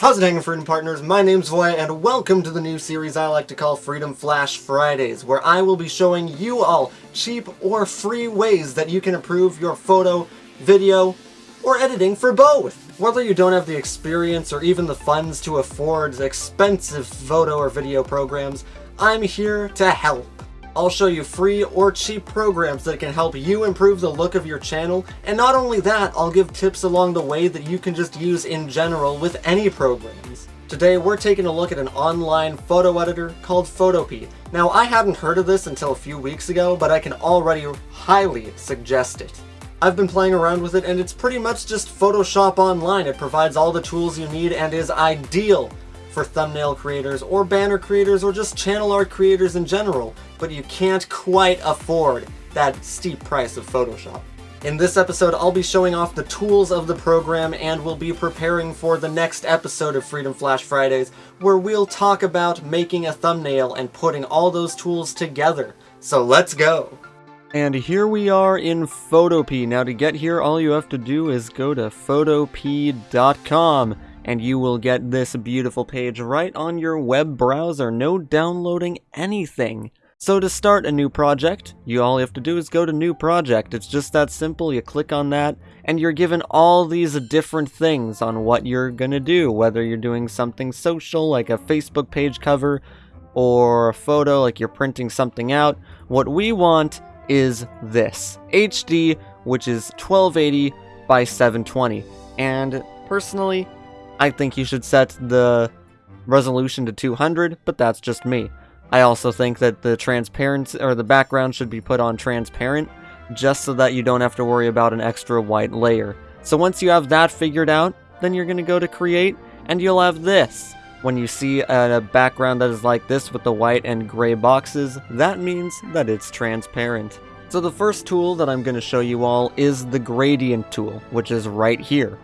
How's it hanging, Freedom Partners? My name's Voya, and welcome to the new series I like to call Freedom Flash Fridays, where I will be showing you all cheap or free ways that you can improve your photo, video, or editing for both. Whether you don't have the experience or even the funds to afford expensive photo or video programs, I'm here to help. I'll show you free or cheap programs that can help you improve the look of your channel, and not only that, I'll give tips along the way that you can just use in general with any programs. Today we're taking a look at an online photo editor called Photopea. Now I hadn't heard of this until a few weeks ago, but I can already highly suggest it. I've been playing around with it and it's pretty much just Photoshop online. It provides all the tools you need and is ideal for thumbnail creators or banner creators or just channel art creators in general, but you can't quite afford that steep price of Photoshop. In this episode, I'll be showing off the tools of the program and we'll be preparing for the next episode of Freedom Flash Fridays, where we'll talk about making a thumbnail and putting all those tools together. So let's go! And here we are in Photopea. Now to get here, all you have to do is go to photopea.com and you will get this beautiful page right on your web browser, no downloading anything. So to start a new project, you all you have to do is go to new project. It's just that simple. You click on that and you're given all these different things on what you're going to do, whether you're doing something social like a Facebook page cover or a photo like you're printing something out. What we want is this, HD, which is 1280 by 720. And personally, I think you should set the resolution to 200, but that's just me. I also think that the transparency or the background should be put on transparent just so that you don't have to worry about an extra white layer. So once you have that figured out, then you're going to go to create and you'll have this. When you see a background that is like this with the white and gray boxes, that means that it's transparent. So the first tool that I'm going to show you all is the gradient tool, which is right here.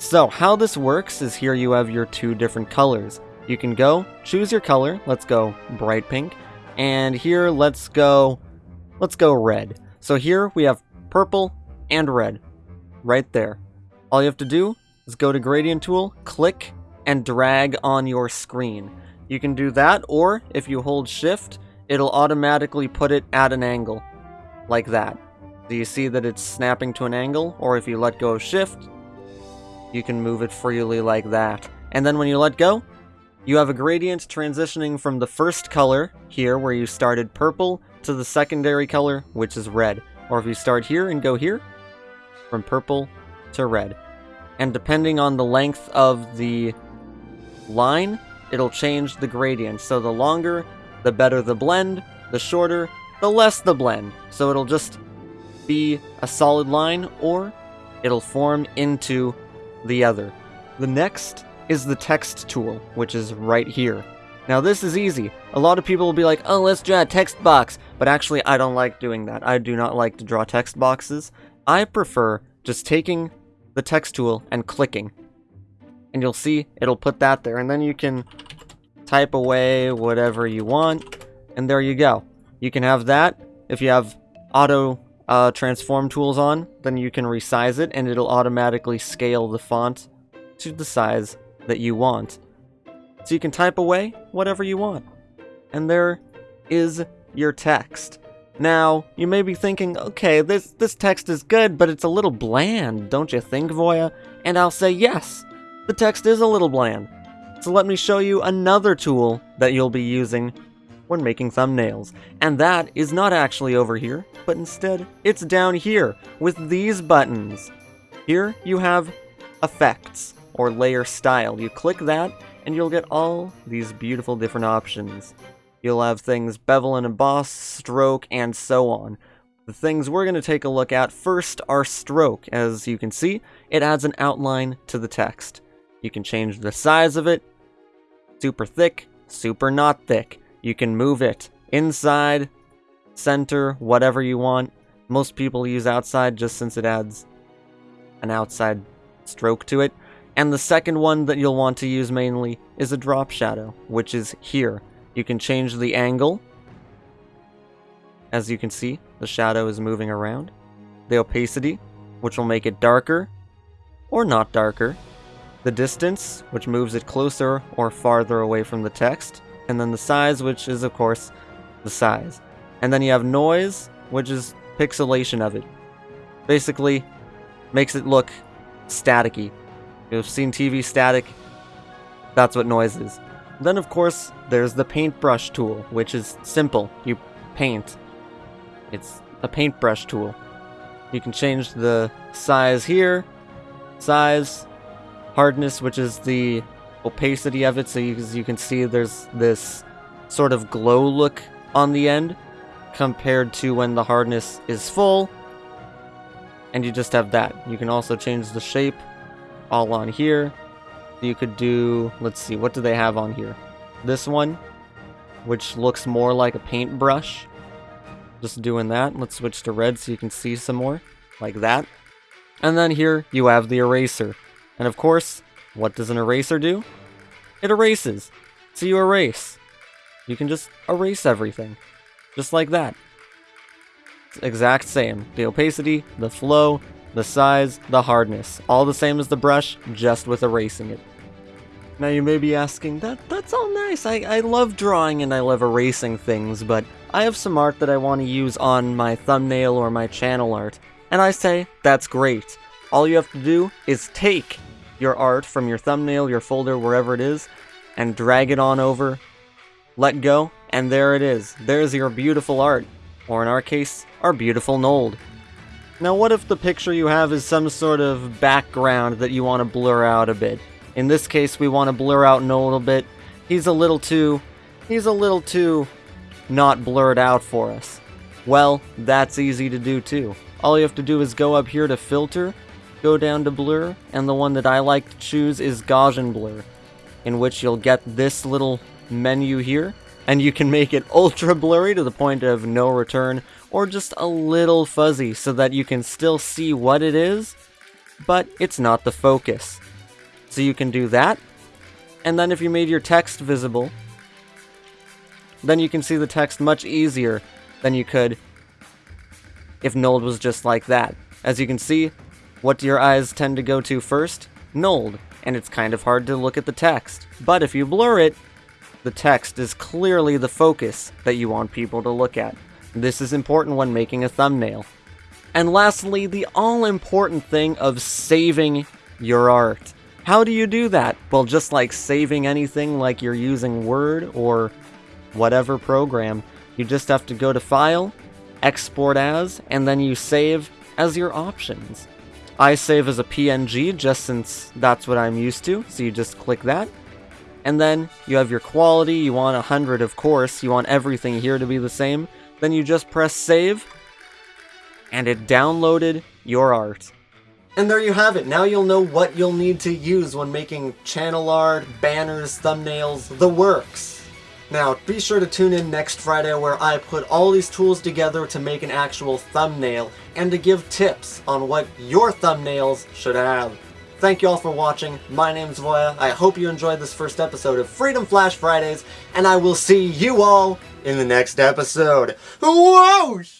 So how this works is here you have your two different colors. You can go, choose your color, let's go bright pink, and here let's go, let's go red. So here we have purple and red, right there. All you have to do is go to gradient tool, click, and drag on your screen. You can do that, or if you hold shift, it'll automatically put it at an angle, like that. Do you see that it's snapping to an angle? Or if you let go of shift, you can move it freely like that. And then when you let go, you have a gradient transitioning from the first color, here where you started purple, to the secondary color, which is red. Or if you start here and go here, from purple to red. And depending on the length of the line, it'll change the gradient. So the longer, the better the blend, the shorter, the less the blend. So it'll just be a solid line, or it'll form into the other. The next is the text tool, which is right here. Now this is easy. A lot of people will be like, oh, let's draw a text box. But actually, I don't like doing that. I do not like to draw text boxes. I prefer just taking the text tool and clicking. And you'll see it'll put that there. And then you can type away whatever you want. And there you go. You can have that. If you have auto uh, transform tools on, then you can resize it and it'll automatically scale the font to the size that you want. So you can type away whatever you want. And there is your text. Now, you may be thinking, okay, this, this text is good, but it's a little bland, don't you think, Voya? And I'll say yes, the text is a little bland. So let me show you another tool that you'll be using when making thumbnails. And that is not actually over here, but instead it's down here with these buttons. Here you have effects or layer style. You click that and you'll get all these beautiful different options. You'll have things bevel and emboss, stroke, and so on. The things we're going to take a look at first are stroke. As you can see, it adds an outline to the text. You can change the size of it, super thick, super not thick. You can move it inside, center, whatever you want. Most people use outside just since it adds an outside stroke to it. And the second one that you'll want to use mainly is a drop shadow, which is here. You can change the angle. As you can see, the shadow is moving around. The opacity, which will make it darker or not darker. the distance, which moves it closer or farther away from the text, and then the size, which is, of course, the size. And then you have noise, which is pixelation of it. Basically, makes it look staticky. You've seen TV static, that's what noise is. Then, of course, there's the paintbrush tool, which is simple. You paint. It's a paintbrush tool. You can change the size here, size, hardness, which is the opacity of it, so you, you can see there's this sort of glow look on the end compared to when the hardness is full. And you just have that. You can also change the shape all on here. You could do, let's see, what do they have on here? This one, which looks more like a paintbrush. Just doing that. Let's switch to red so you can see some more, like that. And then here you have the eraser. And of course, what does an eraser do? It erases. So you erase. You can just erase everything. Just like that. It's exact same. The opacity, the flow, the size, the hardness. All the same as the brush, just with erasing it. Now you may be asking, that that's all nice, I, I love drawing and I love erasing things, but I have some art that I want to use on my thumbnail or my channel art. And I say, that's great. All you have to do is take your art from your thumbnail, your folder, wherever it is, and drag it on over, let go, and there it is. There's your beautiful art. Or in our case, our beautiful Nold. Now what if the picture you have is some sort of background that you want to blur out a bit? In this case, we want to blur out Nold a bit. He's a little too... He's a little too not blurred out for us. Well, that's easy to do too. All you have to do is go up here to Filter, go down to Blur, and the one that I like to choose is Gaussian Blur, in which you'll get this little menu here, and you can make it ultra blurry to the point of no return, or just a little fuzzy so that you can still see what it is, but it's not the focus. So you can do that. And then if you made your text visible, then you can see the text much easier than you could if Nold was just like that. As you can see, what do your eyes tend to go to first? Nold, and it's kind of hard to look at the text. But if you blur it, the text is clearly the focus that you want people to look at. This is important when making a thumbnail. And lastly, the all-important thing of saving your art. How do you do that? Well, just like saving anything like you're using Word or whatever program, you just have to go to File, Export As, and then you save as your options. I save as a PNG just since that's what I'm used to, so you just click that. And then you have your quality, you want 100 of course, you want everything here to be the same. Then you just press save, and it downloaded your art. And there you have it. Now you'll know what you'll need to use when making channel art, banners, thumbnails, the works. Now, be sure to tune in next Friday where I put all these tools together to make an actual thumbnail and to give tips on what your thumbnails should have. Thank you all for watching. My name's Voya. I hope you enjoyed this first episode of Freedom Flash Fridays, and I will see you all in the next episode. Whoosh!